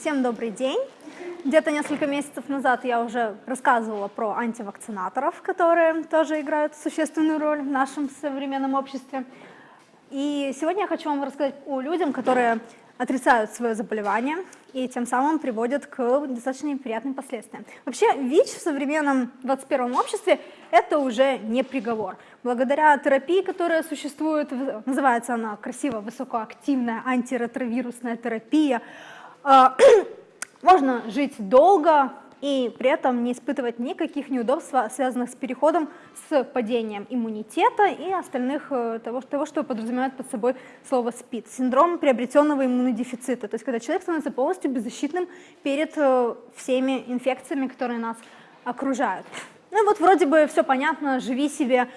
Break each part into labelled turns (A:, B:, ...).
A: Всем добрый день. Где-то несколько месяцев назад я уже рассказывала про антивакцинаторов, которые тоже играют существенную роль в нашем современном обществе. И сегодня я хочу вам рассказать о людях, которые отрицают свое заболевание и тем самым приводят к достаточно неприятным последствиям. Вообще ВИЧ в современном 21 обществе это уже не приговор. Благодаря терапии, которая существует, называется она красиво высокоактивная антиретровирусная терапия, можно жить долго, и при этом не испытывать никаких неудобств, связанных с переходом с падением иммунитета и остальных э, того, того что подразумевает под собой слово СПИД. Синдром приобретенного иммунодефицита, то есть когда человек становится полностью беззащитным перед э, всеми инфекциями, которые нас окружают. Ну вот вроде бы все понятно, живи себе,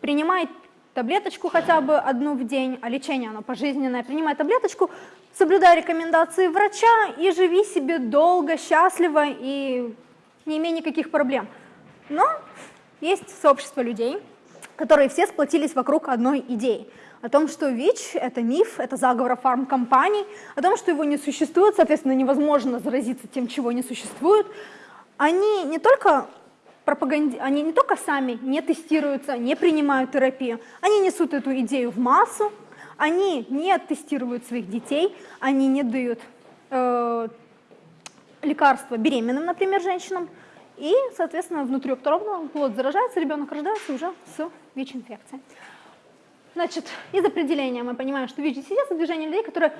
A: принимай таблеточку хотя бы одну в день, а лечение оно пожизненное, принимай таблеточку, соблюдай рекомендации врача и живи себе долго, счастливо и не имей никаких проблем. Но есть сообщество людей, которые все сплотились вокруг одной идеи. О том, что ВИЧ – это миф, это заговор фармкомпаний, о том, что его не существует, соответственно, невозможно заразиться тем, чего не существует. Они не только пропаганди... они не только сами не тестируются, не принимают терапию, они несут эту идею в массу, они не тестируют своих детей, они не дают э, лекарства беременным, например, женщинам, и, соответственно, внутриутробно плод заражается, ребенок рождается уже с ВИЧ-инфекцией. Значит, из определения мы понимаем, что это движение людей, которые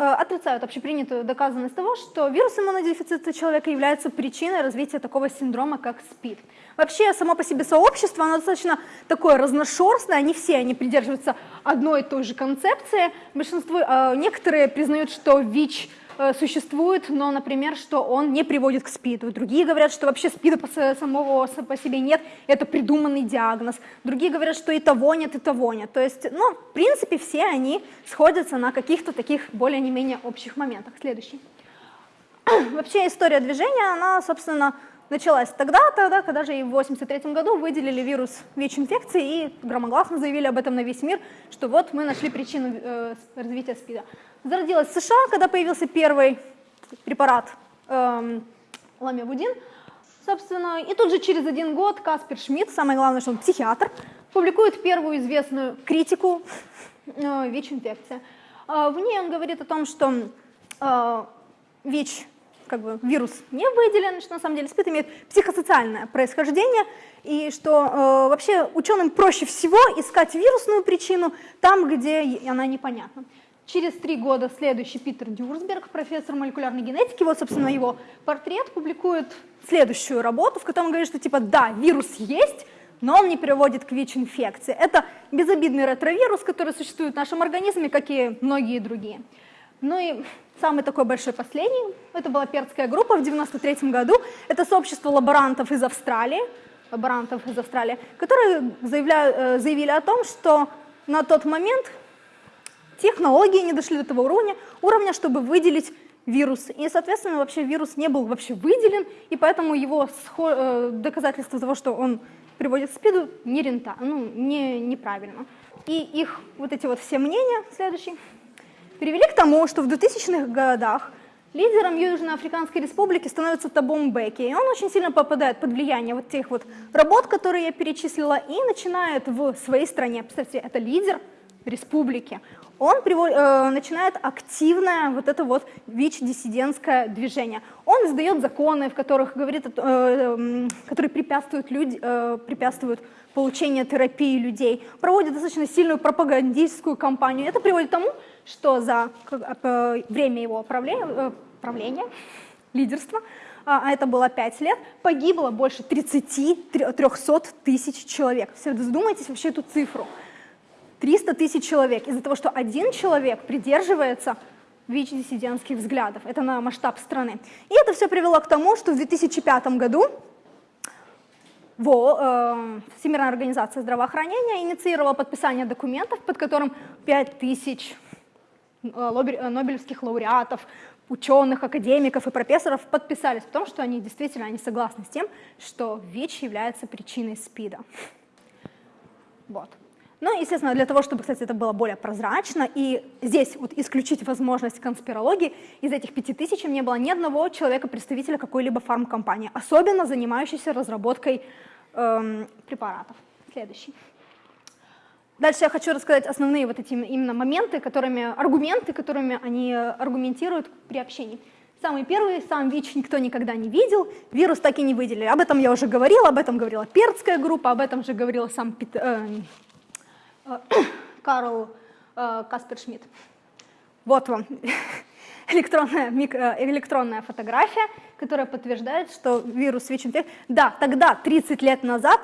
A: Э, отрицают общепринятую доказанность того, что вирус иммунодефицита человека является причиной развития такого синдрома, как СПИД. Вообще, само по себе сообщество, оно достаточно такое разношерстное, не все они придерживаются одной и той же концепции. Большинство, э, некоторые признают, что ВИЧ Э, существует, но, например, что он не приводит к СПИДу. Другие говорят, что вообще СПИДа самого по себе нет, это придуманный диагноз. Другие говорят, что и того нет, и того нет. То есть, ну, в принципе, все они сходятся на каких-то таких более не менее общих моментах. Следующий. Вообще история движения, она, собственно, началась тогда, тогда, когда же и в 1983 году выделили вирус ВИЧ-инфекции и громогласно заявили об этом на весь мир, что вот мы нашли причину э, развития СПИДа зародилась в США, когда появился первый препарат эм, ламивудин. Собственно, и тут же через один год Каспер Шмидт, самое главное, что он психиатр, публикует первую известную критику э, ВИЧ-инфекции. Э, в ней он говорит о том, что э, ВИЧ, как бы вирус не выделен, что на самом деле СПИД имеет психосоциальное происхождение, и что э, вообще ученым проще всего искать вирусную причину там, где она непонятна. Через три года следующий Питер Дюрсберг, профессор молекулярной генетики, вот, собственно, его портрет публикует следующую работу, в которой он говорит, что типа да, вирус есть, но он не приводит к ВИЧ-инфекции. Это безобидный ретровирус, который существует в нашем организме, как и многие другие. Ну и самый такой большой последний, это была перская группа в 93 году, это сообщество лаборантов из Австралии, лаборантов из Австралии, которые заявляют, э, заявили о том, что на тот момент технологии не дошли до того уровня, уровня, чтобы выделить вирус. И, соответственно, вообще вирус не был вообще выделен, и поэтому его э, доказательство того, что он приводит к СПИДу, не рента, ну, не, неправильно. И их вот эти вот все мнения, следующие, привели к тому, что в 2000-х годах лидером Южноафриканской республики становится Табом Беки, и он очень сильно попадает под влияние вот тех вот работ, которые я перечислила, и начинает в своей стране, представьте, это лидер республики, он приводит, э, начинает активное вот это вот ВИЧ-диссидентское движение. Он издает законы, в которых говорит, э, э, которые препятствуют, люди, э, препятствуют получению терапии людей, проводит достаточно сильную пропагандистскую кампанию. Это приводит к тому, что за э, время его правления, э, правления лидерства, а, а это было 5 лет, погибло больше 30-300 тысяч человек. Все, задумайтесь вообще эту цифру. 300 тысяч человек из-за того, что один человек придерживается ВИЧ-диссидентских взглядов. Это на масштаб страны. И это все привело к тому, что в 2005 году ВО, э, Всемирная организация здравоохранения инициировала подписание документов, под которым 5 тысяч нобелевских лауреатов, ученых, академиков и профессоров подписались в том, что они действительно они согласны с тем, что ВИЧ является причиной СПИДа. Вот. Ну, естественно, для того, чтобы, кстати, это было более прозрачно, и здесь вот исключить возможность конспирологии, из этих пяти тысяч не было ни одного человека-представителя какой-либо фармкомпании, особенно занимающейся разработкой эм, препаратов. Следующий. Дальше я хочу рассказать основные вот эти именно моменты, которыми, аргументы, которыми они аргументируют при общении. Самый первый, сам ВИЧ никто никогда не видел, вирус так и не выделили. Об этом я уже говорила, об этом говорила Перцкая группа, об этом же говорила сам Пит, э, э, Карл э, Каспер Шмидт. Вот вам электронная, микро, э, электронная фотография, которая подтверждает, что вирус ВИЧ-инфекции... Да, тогда, 30 лет назад,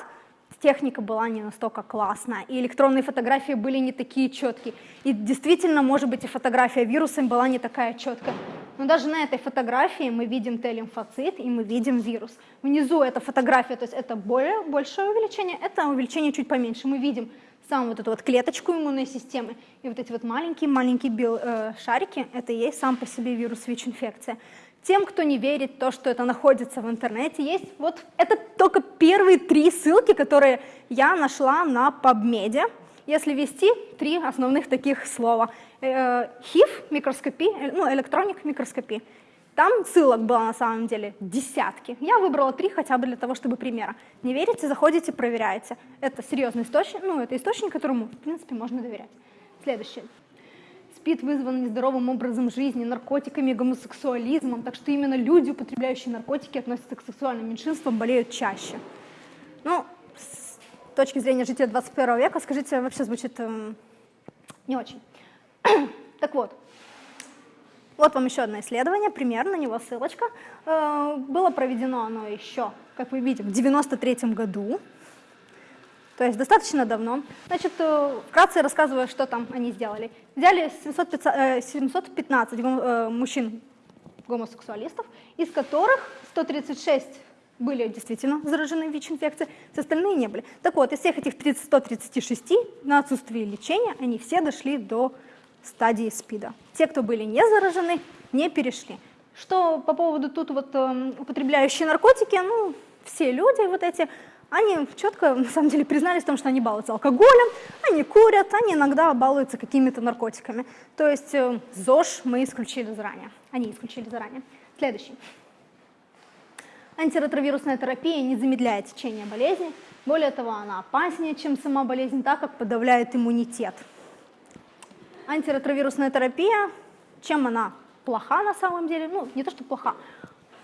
A: техника была не настолько классная, и электронные фотографии были не такие четкие. И действительно, может быть, и фотография вирусом была не такая четкая. Но даже на этой фотографии мы видим Т-лимфоцит и мы видим вирус. Внизу эта фотография, то есть это более, большое увеличение, это увеличение чуть поменьше. Мы видим саму вот эту вот клеточку иммунной системы, и вот эти вот маленькие-маленькие э, шарики, это и есть сам по себе вирус ВИЧ-инфекция. Тем, кто не верит в то, что это находится в интернете, есть вот это только первые три ссылки, которые я нашла на PubMed. Если ввести три основных таких слова. Э, HIV, микроскопия, э, ну, электроник, микроскопия. Там ссылок было на самом деле десятки. Я выбрала три хотя бы для того, чтобы примера. Не верите, заходите, проверяете. Это серьезный источник, ну, это источник, которому, в принципе, можно доверять. Следующее. СПИД вызван нездоровым образом жизни, наркотиками, гомосексуализмом, так что именно люди, употребляющие наркотики, относятся к сексуальным меньшинствам, болеют чаще. Ну, с точки зрения жителя 21 века, скажите, вообще звучит э, не очень. так вот, вот вам еще одно исследование, пример, на него ссылочка. Э, было проведено оно еще, как вы видите, в 93 году то есть достаточно давно. Значит, э, вкратце рассказываю, что там они сделали. Взяли 715 э, э, мужчин гомосексуалистов, из которых 136 были действительно заражены ВИЧ-инфекцией, все остальные не были. Так вот, из всех этих 136 на отсутствие лечения они все дошли до стадии СПИДа. Те, кто были не заражены, не перешли. Что по поводу тут вот употребляющие наркотики, ну, все люди вот эти они четко, на самом деле, признались в том, что они балуются алкоголем, они курят, они иногда балуются какими-то наркотиками. То есть э, ЗОЖ мы исключили заранее, они исключили заранее. Следующий. Антиретровирусная терапия не замедляет течение болезни, более того, она опаснее, чем сама болезнь, так как подавляет иммунитет. Антиретровирусная терапия, чем она плоха на самом деле, ну, не то, что плоха,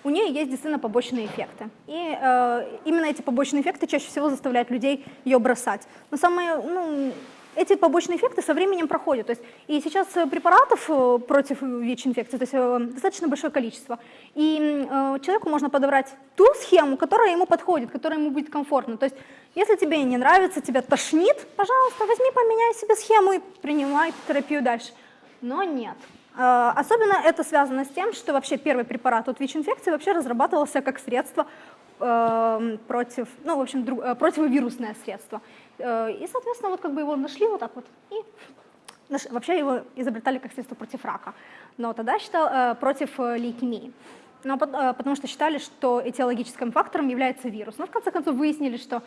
A: у нее есть действительно побочные эффекты. И э, именно эти побочные эффекты чаще всего заставляют людей ее бросать. Но самые, ну, эти побочные эффекты со временем проходят. То есть, и сейчас препаратов э, против ВИЧ-инфекции то есть, э, достаточно большое количество. И э, человеку можно подобрать ту схему, которая ему подходит, которая ему будет комфортна. То есть если тебе не нравится, тебя тошнит, пожалуйста, возьми, поменяй себе схему и принимай терапию дальше. Но нет. Э, особенно это связано с тем, что вообще первый препарат от ВИЧ-инфекции вообще разрабатывался как средство э, против, ну, в общем, э, противовирусное средство. И, соответственно, вот как бы его нашли вот так вот, и вообще его изобретали как средство против рака, но тогда считал против лейкемии. Но, потому что считали, что этиологическим фактором является вирус. Но в конце концов выяснили, что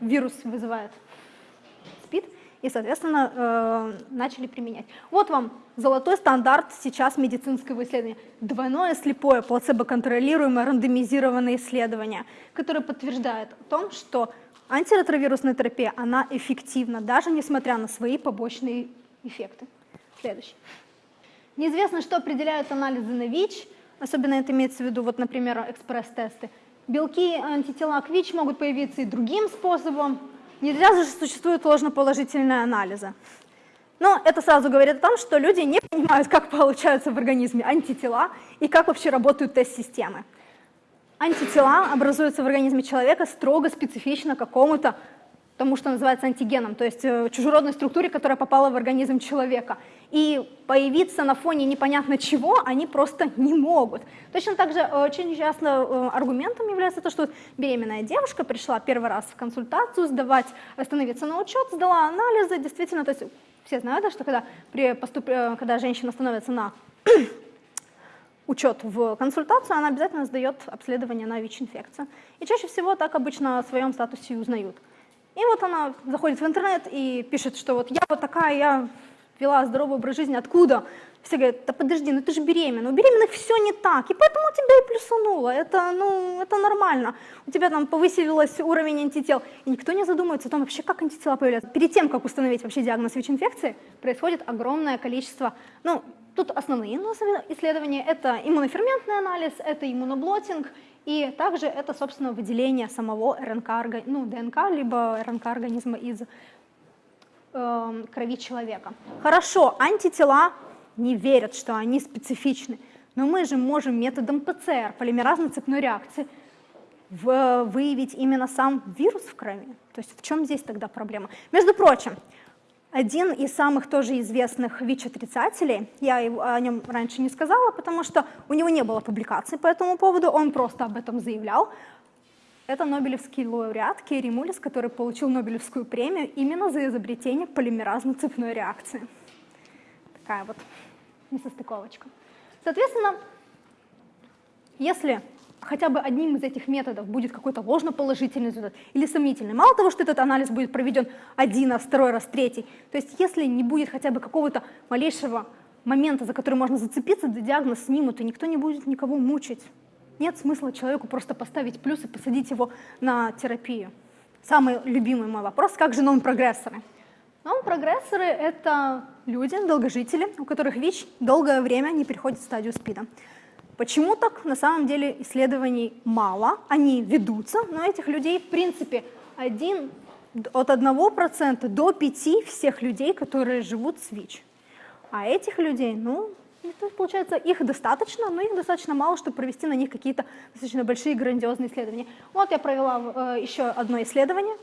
A: вирус вызывает СПИД, и, соответственно, э, начали применять. Вот вам золотой стандарт сейчас медицинского исследования. Двойное слепое плацебо-контролируемое рандомизированное исследование, которое подтверждает о том, что антиретровирусная терапия, она эффективна, даже несмотря на свои побочные эффекты. Следующий. Неизвестно, что определяют анализы на ВИЧ, особенно это имеется в виду, вот, например, экспресс-тесты. Белки антитела к ВИЧ могут появиться и другим способом, не зря же существуют ложноположительные анализы. Но это сразу говорит о том, что люди не понимают, как получаются в организме антитела и как вообще работают тест-системы. Антитела образуются в организме человека строго специфично какому-то тому, что называется антигеном, то есть э, чужеродной структуре, которая попала в организм человека. И появиться на фоне непонятно чего они просто не могут. Точно так же э, очень часто э, аргументом является то, что беременная девушка пришла первый раз в консультацию сдавать, становиться на учет, сдала анализы, действительно, то есть все знают, да, что когда, при поступ... когда женщина становится на учет в консультацию, она обязательно сдает обследование на ВИЧ-инфекцию. И чаще всего так обычно о своем статусе узнают. И вот она заходит в интернет и пишет, что вот я вот такая, я вела здоровый образ жизни, откуда? Все говорят, да подожди, ну ты же беременна, у беременных все не так, и поэтому тебя и плюсануло, это, ну, это нормально. У тебя там повысилась уровень антител, и никто не задумывается о том вообще, как антитела появляются. Перед тем, как установить вообще диагноз ВИЧ-инфекции, происходит огромное количество, ну, тут основные исследования, это иммуноферментный анализ, это иммуноблотинг, и также это, собственно, выделение самого РНК, ну, ДНК, либо РНК организма из э, крови человека. Хорошо, антитела не верят, что они специфичны, но мы же можем методом ПЦР, полимеразной цепной реакции, в, выявить именно сам вирус в крови. То есть в чем здесь тогда проблема? Между прочим, один из самых тоже известных ВИЧ-отрицателей, я о нем раньше не сказала, потому что у него не было публикаций по этому поводу, он просто об этом заявлял. Это Нобелевский лауреат Керри Мулис, который получил Нобелевскую премию именно за изобретение полимеразной цепной реакции. Такая вот несостыковочка. Соответственно, если хотя бы одним из этих методов будет какой-то ложноположительный результат или сомнительный. Мало того, что этот анализ будет проведен один раз, второй раз, третий, то есть если не будет хотя бы какого-то малейшего момента, за который можно зацепиться, да диагноз снимут, и никто не будет никого мучить. Нет смысла человеку просто поставить плюс и посадить его на терапию. Самый любимый мой вопрос, как же нон-прогрессоры? Нон-прогрессоры — это люди, долгожители, у которых ВИЧ долгое время не переходит в стадию СПИДа. Почему так? На самом деле исследований мало, они ведутся, но этих людей, в принципе, один, от 1% до 5% всех людей, которые живут с ВИЧ. А этих людей, ну, это, получается, их достаточно, но их достаточно мало, чтобы провести на них какие-то достаточно большие грандиозные исследования. Вот я провела э, еще одно исследование,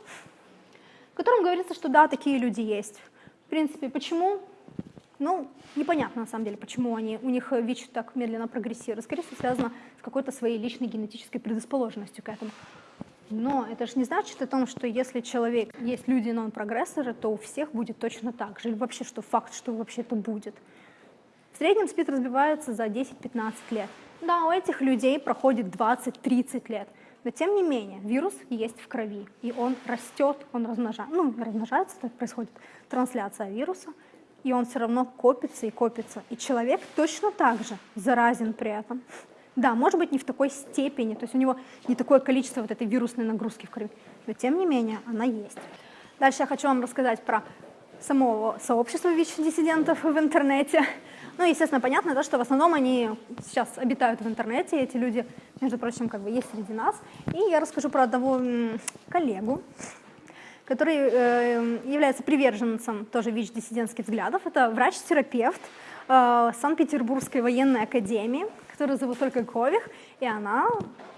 A: в котором говорится, что да, такие люди есть. В принципе, почему? Ну, непонятно на самом деле, почему они, у них ВИЧ так медленно прогрессирует. Скорее всего, связано с какой-то своей личной генетической предрасположенностью к этому. Но это же не значит о том, что если человек, есть люди нон-прогрессоры, то у всех будет точно так же. Или вообще, что факт, что вообще это будет. В среднем СПИД разбивается за 10-15 лет. Да, у этих людей проходит 20-30 лет. Но тем не менее, вирус есть в крови, и он растет, он размножается, ну, размножается, происходит трансляция вируса, и он все равно копится и копится. И человек точно так же заразен при этом. Да, может быть, не в такой степени, то есть у него не такое количество вот этой вирусной нагрузки в крови, но тем не менее она есть. Дальше я хочу вам рассказать про самого сообщества ВИЧ-диссидентов в интернете. Ну, естественно, понятно, да, что в основном они сейчас обитают в интернете, эти люди, между прочим, как бы есть среди нас. И я расскажу про одного коллегу, который э, является приверженцем тоже ВИЧ-диссидентских взглядов. Это врач-терапевт э, Санкт-Петербургской военной академии, которую зовут только Кових, и она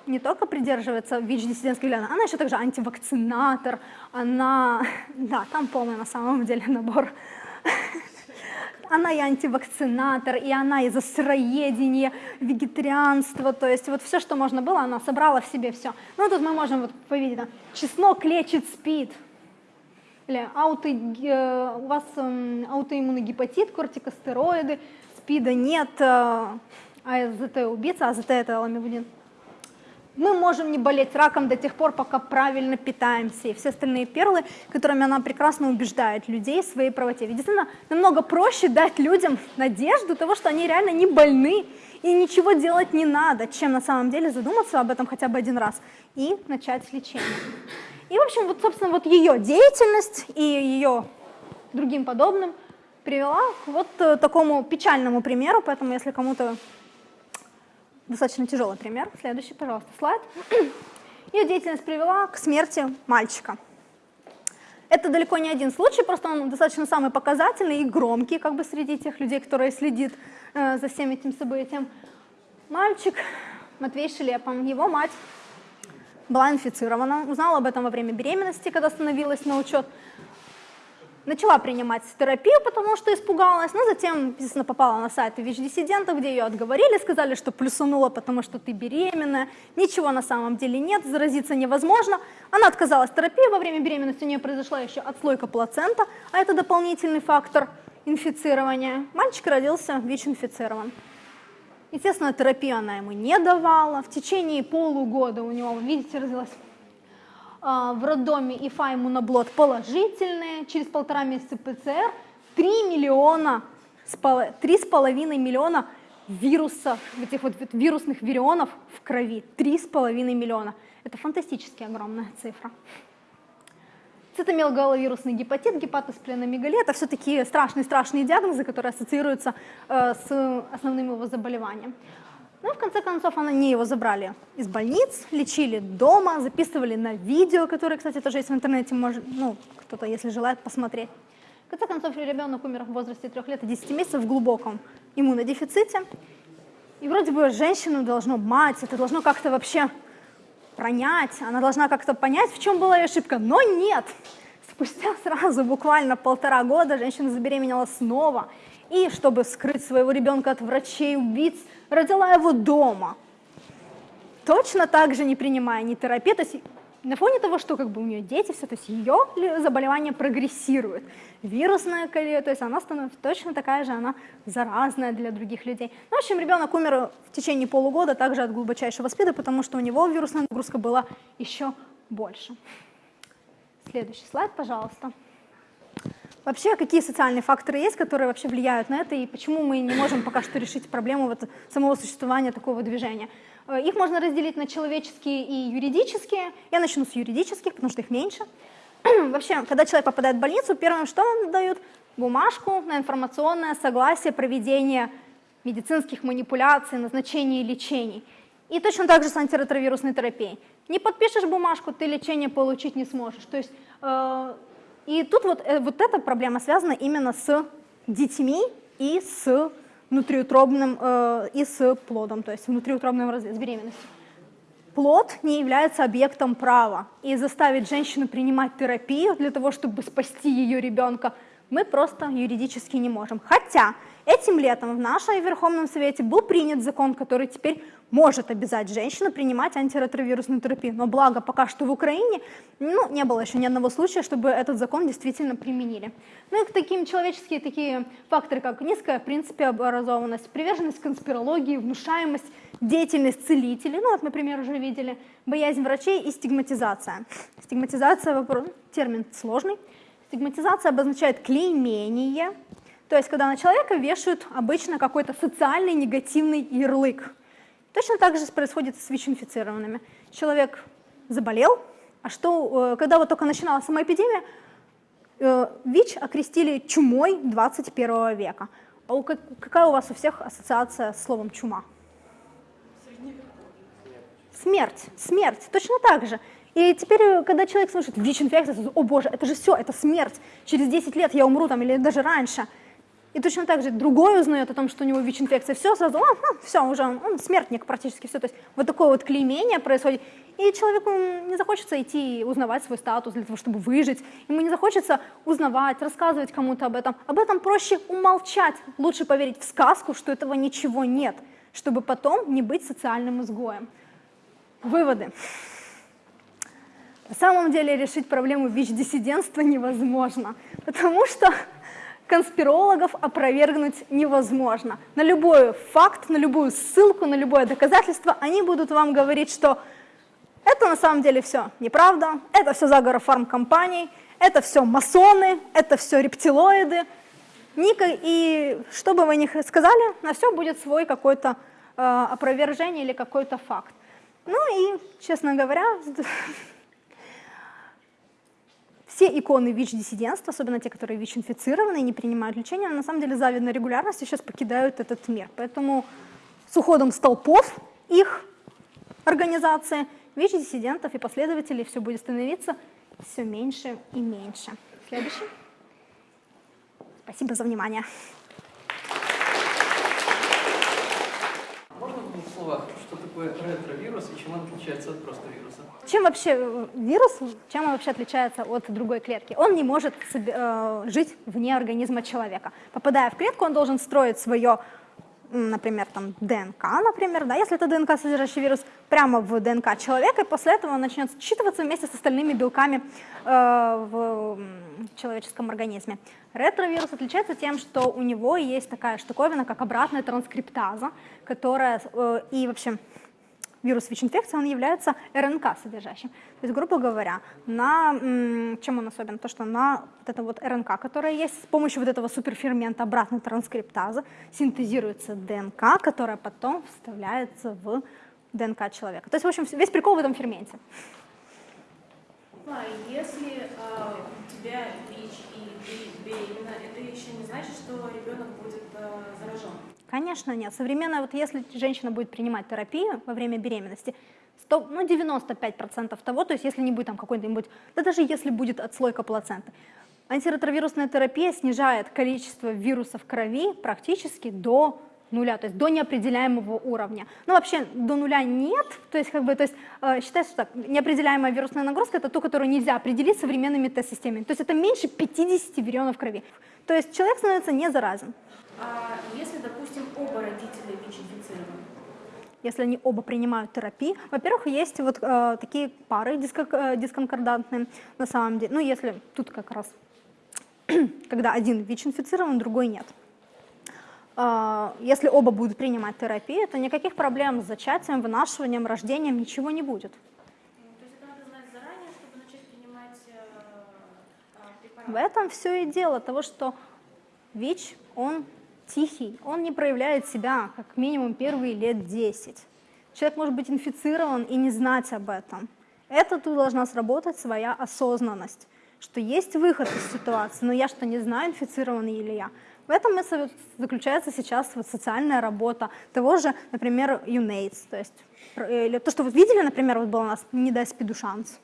A: не только придерживается ВИЧ-диссидентских взглядов, она еще также антивакцинатор, она, да, там полный на самом деле набор. Она и антивакцинатор, и она и за сыроедение, вегетарианство, то есть вот все, что можно было, она собрала в себе все. Ну тут мы можем вот увидеть, да, чеснок лечит СПИД, или ауто, э, у вас эм, аутоиммунный гепатит, кортикостероиды, СПИДа нет, э, АЗТ убийца, АЗТ это ламивудин. Мы можем не болеть раком до тех пор, пока правильно питаемся. И все остальные перлы, которыми она прекрасно убеждает людей в своей правоте. Ведь действительно намного проще дать людям надежду того, что они реально не больны и ничего делать не надо, чем на самом деле задуматься об этом хотя бы один раз и начать лечение. И, в общем, вот, собственно, вот ее деятельность и ее другим подобным привела к вот э, такому печальному примеру, поэтому если кому-то достаточно тяжелый пример, следующий, пожалуйста, слайд. Ее деятельность привела к смерти мальчика. Это далеко не один случай, просто он достаточно самый показательный и громкий, как бы среди тех людей, которые следит э, за всем этим событием. Мальчик Матвей Шелепом, его мать была инфицирована, узнала об этом во время беременности, когда становилась на учет, начала принимать терапию, потому что испугалась, но затем, естественно, попала на сайт ВИЧ-диссидентов, где ее отговорили, сказали, что плюсанула, потому что ты беременная, ничего на самом деле нет, заразиться невозможно. Она отказалась от терапии, во время беременности у нее произошла еще отслойка плацента, а это дополнительный фактор инфицирования. Мальчик родился ВИЧ-инфицирован. Естественно, терапию она ему не давала. В течение полугода у него, видите, развилась а, в роддоме ИФА иммуноблот положительные, через полтора месяца ПЦР 3 миллиона, 3,5 миллиона вирусов, этих вот вирусных вирионов в крови, 3,5 миллиона. Это фантастически огромная цифра. Цитомелгаловирусный гепатит, гепатоспленомегалия – это все такие страшные-страшные диагнозы, которые ассоциируются э, с основным его заболеванием. Ну, в конце концов, они его забрали из больниц, лечили дома, записывали на видео, которое, кстати, тоже есть в интернете, может, ну, кто-то, если желает, посмотреть. В конце концов, ребенок умер в возрасте 3 лет и 10 месяцев в глубоком иммунодефиците. И вроде бы женщину должно, мать, это должно как-то вообще пронять, она должна как-то понять, в чем была ее ошибка, но нет. Спустя сразу буквально полтора года женщина забеременела снова, и чтобы скрыть своего ребенка от врачей-убийц, родила его дома. Точно так же не принимая ни терапии, на фоне того, что как бы у нее дети, все, то есть ее заболевание прогрессирует. Вирусная колея, то есть она становится точно такая же, она заразная для других людей. Ну, в общем, ребенок умер в течение полугода также от глубочайшего спида, потому что у него вирусная нагрузка была еще больше. Следующий слайд, пожалуйста. Вообще, какие социальные факторы есть, которые вообще влияют на это, и почему мы не можем пока что решить проблему вот самого существования такого движения? Э, их можно разделить на человеческие и юридические. Я начну с юридических, потому что их меньше. Вообще, когда человек попадает в больницу, первым что нам дают? Бумажку на информационное согласие проведения медицинских манипуляций, назначения лечений. И точно так же с антиретровирусной терапией. Не подпишешь бумажку, ты лечение получить не сможешь. То есть, э, и тут вот, э, вот эта проблема связана именно с детьми и с внутриутробным э, и с плодом, то есть внутриутробным с беременностью. Плод не является объектом права, и заставить женщину принимать терапию для того, чтобы спасти ее ребенка, мы просто юридически не можем. Хотя этим летом в нашем Верховном Совете был принят закон, который теперь может обязать женщину принимать антиретровирусную терапию. Но благо пока что в Украине ну, не было еще ни одного случая, чтобы этот закон действительно применили. Ну и к таким человеческие такие факторы, как низкая, в принципе, образованность, приверженность конспирологии, внушаемость, деятельность целителей, ну вот, например, уже видели, боязнь врачей и стигматизация. Стигматизация, вопрос, термин сложный. Стигматизация обозначает клеймение, то есть когда на человека вешают обычно какой-то социальный негативный ярлык. Точно так же происходит с ВИЧ-инфицированными. Человек заболел, а что, э, когда вот только начиналась сама эпидемия, э, ВИЧ окрестили чумой 21 века. А у, какая у вас у всех ассоциация с словом чума? Смерть, смерть, точно так же. И теперь, э, когда человек слышит ВИЧ-инфекция, о боже, это же все, это смерть, через 10 лет я умру там или даже раньше. И точно так же другой узнает о том, что у него ВИЧ-инфекция, все, сразу, а, ну, все, уже он, он смертник практически, все. То есть вот такое вот клеймение происходит. И человеку не захочется идти узнавать свой статус для того, чтобы выжить. Ему не захочется узнавать, рассказывать кому-то об этом. Об этом проще умолчать. Лучше поверить в сказку, что этого ничего нет, чтобы потом не быть социальным изгоем. Выводы. На самом деле решить проблему ВИЧ-диссидентства невозможно, потому что конспирологов опровергнуть невозможно. На любой факт, на любую ссылку, на любое доказательство они будут вам говорить, что это на самом деле все неправда, это все заговор фармкомпаний, это все масоны, это все рептилоиды. И что бы вы ни сказали, на все будет свой какой-то э, опровержение или какой-то факт. Ну и, честно говоря, все иконы ВИЧ-диссидентства, особенно те, которые ВИЧ-инфицированы и не принимают лечения, на самом деле завидной регулярностью сейчас покидают этот мир. Поэтому с уходом столпов их организации ВИЧ-диссидентов и последователей все будет становиться все меньше и меньше. Следующий. Спасибо за внимание.
B: Можно в двух словах, что такое ретровирус и чем он отличается от просто вируса?
A: Чем вообще э, вирус, чем он вообще отличается от другой клетки? Он не может э, жить вне организма человека. Попадая в клетку, он должен строить свое, например, там, ДНК, например, да, если это ДНК, содержащий вирус, прямо в ДНК человека, и после этого он начнет считываться вместе с остальными белками э, в человеческом организме. Ретровирус отличается тем, что у него есть такая штуковина, как обратная транскриптаза, которая э, и вообще вирус ВИЧ-инфекции, он является РНК содержащим. То есть, грубо говоря, на, чем он особен? То, что на вот это вот РНК, которая есть, с помощью вот этого суперфермента обратной транскриптазы синтезируется ДНК, которая потом вставляется в ДНК человека. То есть, в общем, весь прикол в этом ферменте.
C: А если э, у тебя ВИЧ и беременна, это еще не значит, что ребенок будет э, заражен?
A: Конечно, нет. Современная, вот если женщина будет принимать терапию во время беременности, 100, ну 95% того, то есть если не будет там какой-нибудь, да даже если будет отслойка плаценты, антиретровирусная терапия снижает количество вирусов в крови практически до нуля, то есть до неопределяемого уровня. Ну, вообще до нуля нет, то есть, как бы, то есть э, считается, что так, неопределяемая вирусная нагрузка – это ту, которую нельзя определить современными тест-системами. То есть это меньше 50 вирионов крови. То есть человек становится не заразен.
C: А если, допустим, оба родителя ВИЧ-инфицированы?
A: Если они оба принимают терапию, во-первых, есть вот э, такие пары диско, э, дисконкордантные на самом деле. Ну, если тут как раз, когда один ВИЧ-инфицирован, другой нет. Э, если оба будут принимать терапию, то никаких проблем с зачатием, вынашиванием, рождением, ничего не будет.
C: Э, э?
A: В этом все и дело, того, что ВИЧ, он тихий, он не проявляет себя как минимум первые лет 10. Человек может быть инфицирован и не знать об этом. Это тут должна сработать своя осознанность, что есть выход из ситуации, но я что, не знаю, инфицирован или я. В этом и заключается сейчас вот социальная работа того же, например, UNAIDS. То есть, или то, что вы видели, например, вот был у нас «Не дай спиду шанс»,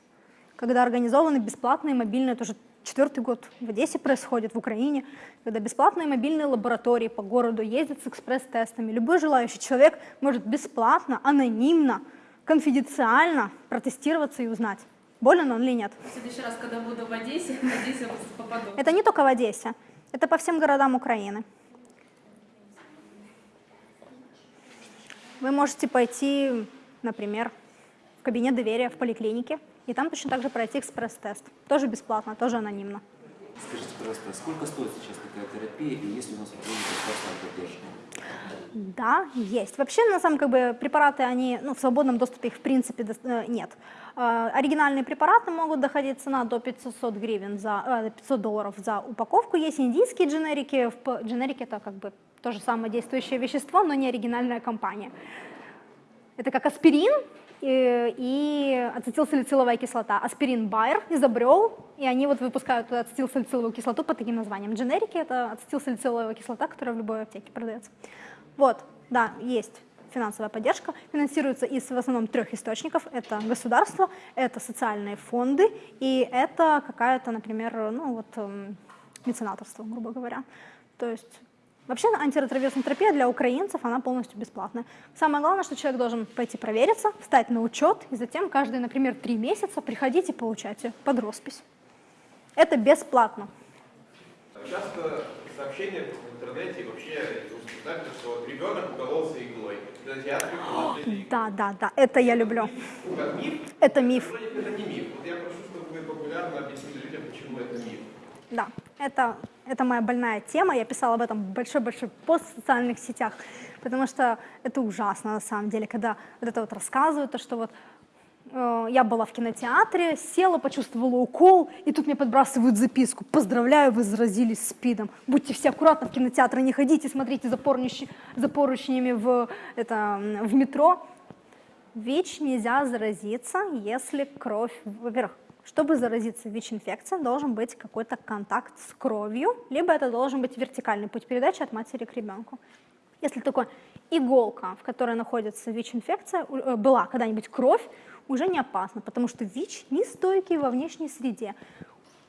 A: когда организованы бесплатные мобильные, тоже четвертый год в Одессе происходит, в Украине, когда бесплатные мобильные лаборатории по городу ездят с экспресс-тестами. Любой желающий человек может бесплатно, анонимно, конфиденциально протестироваться и узнать, болен он или нет.
C: В следующий раз, когда буду в Одессе, надеюсь, я попаду.
A: Это не только в Одессе, это по всем городам Украины. Вы можете пойти, например, в кабинет доверия в поликлинике, и там точно так же пройти экспресс-тест. Тоже бесплатно, тоже анонимно.
D: Скажите, пожалуйста, сколько стоит сейчас такая терапия и есть ли у нас государственная поддержка?
A: Да, есть. Вообще, на самом как бы препараты, они, ну, в свободном доступе их в принципе э, нет. Э, оригинальные препараты могут доходить цена до 500 гривен за, 500 э, долларов за упаковку. Есть индийские дженерики. Дженерики это как бы то же самое действующее вещество, но не оригинальная компания. Это как аспирин, и ацетилсалициловая кислота. Аспирин Байер изобрел, и они вот выпускают ацетилсалициловую кислоту под таким названием. Дженерики — это ацетилсалициловая кислота, которая в любой аптеке продается. Вот, да, есть финансовая поддержка, финансируется из в основном трех источников. Это государство, это социальные фонды и это какая-то, например, ну вот эм, меценаторство, грубо говоря. То есть Вообще антиретровирусная терапия для украинцев, она полностью бесплатная. Самое главное, что человек должен пойти провериться, встать на учет, и затем каждые, например, три месяца приходить и получать ее под роспись. Это бесплатно.
E: Часто сообщения в интернете и вообще узнали, что ребенок укололся иглой.
A: Да, да, да, это я люблю.
E: Как миф?
A: Это миф.
E: Это не миф. Вот я прошу, чтобы вы популярно объяснили людям, почему это миф.
A: Да, это, это моя больная тема, я писала об этом большой-большой пост в социальных сетях, потому что это ужасно на самом деле, когда вот это вот рассказывают, то, что вот я была в кинотеатре, села, почувствовала укол, и тут мне подбрасывают записку. Поздравляю, вы заразились СПИДом. Будьте все аккуратны в кинотеатры, не ходите, смотрите за, поручнями в, это, в метро. ВИЧ нельзя заразиться, если кровь, во-первых, чтобы заразиться ВИЧ-инфекцией, должен быть какой-то контакт с кровью, либо это должен быть вертикальный путь передачи от матери к ребенку. Если такой иголка, в которой находится ВИЧ-инфекция, э, была когда-нибудь кровь, уже не опасно, потому что ВИЧ не стойкий во внешней среде.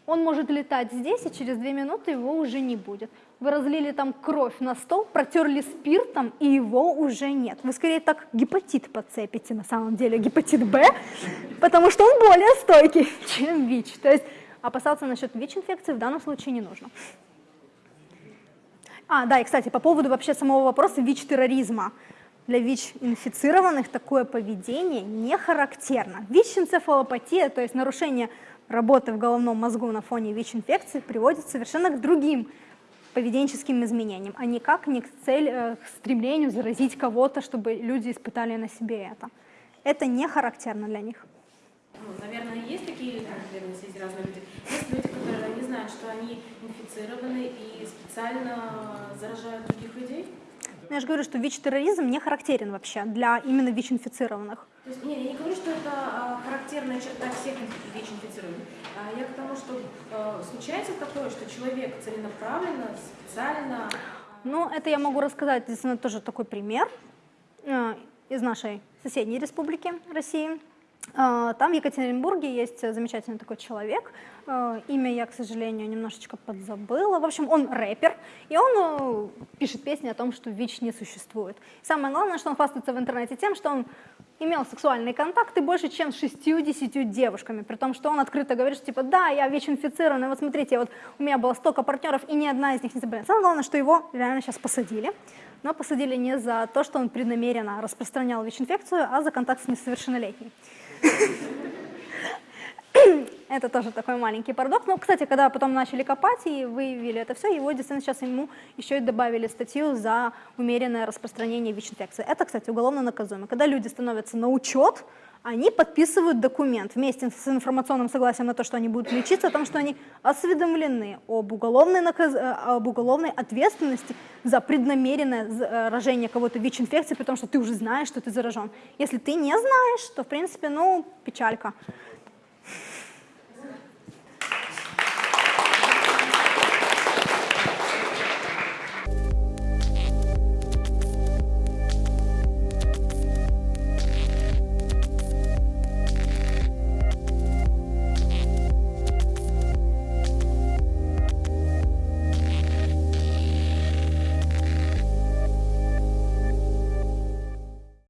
A: Он может летать здесь, и через две минуты его уже не будет. Вы разлили там кровь на стол, протерли спиртом, и его уже нет. Вы скорее так гепатит подцепите, на самом деле, гепатит Б, потому что он более стойкий, чем ВИЧ. То есть опасаться насчет ВИЧ-инфекции в данном случае не нужно. А, да, и, кстати, по поводу вообще самого вопроса ВИЧ-терроризма. Для ВИЧ-инфицированных такое поведение не характерно. ВИЧ-энцефалопатия, то есть нарушение работы в головном мозгу на фоне ВИЧ-инфекции приводит совершенно к другим поведенческим изменениям, а никак не к, цель, э, к стремлению заразить кого-то, чтобы люди испытали на себе это. это не характерно для них.
C: Ну, наверное, есть такие наверное, есть разные люди. Есть люди, которые не знают, что они инфицированы и специально заражают других людей.
A: Но я же говорю, что ВИЧ-терроризм не характерен вообще для именно ВИЧ-инфицированных.
C: То есть, не, я не говорю, что это а, характерная черта всех инфи- ВИЧ-инфицированных. А я к тому, что а, случается такое, что человек целенаправленно, специально
A: Ну, это я могу рассказать, действительно, тоже такой пример э, из нашей соседней республики России. Э, Там в Екатеринбурге есть замечательный такой человек. Э, Имя я, к сожалению, немножечко подзабыла. В общем, он рэпер, и он э, пишет песни о том, что ВИЧ не существует. Самое главное, что он хвастается в интернете тем, что он имел сексуальные контакты больше, чем с 60 девушками, при том, что он открыто говорит, что типа, да, я ВИЧ-инфицированный, вот смотрите, вот у меня было столько партнеров, и ни одна из них не заболела. Самое главное, что его реально сейчас посадили, но посадили не за то, что он преднамеренно распространял ВИЧ-инфекцию, а за контакт с несовершеннолетней. Это тоже такой маленький парадокс. Но, кстати, когда потом начали копать и выявили это все, его действительно сейчас ему еще и добавили статью за умеренное распространение ВИЧ-инфекции. Это, кстати, уголовно наказуемо. Когда люди становятся на учет, они подписывают документ вместе с информационным согласием на то, что они будут лечиться, о том, что они осведомлены об уголовной, наказ... э, об уголовной ответственности за преднамеренное заражение кого-то ВИЧ-инфекцией, при том, что ты уже знаешь, что ты заражен. Если ты не знаешь, то, в принципе, ну, печалька.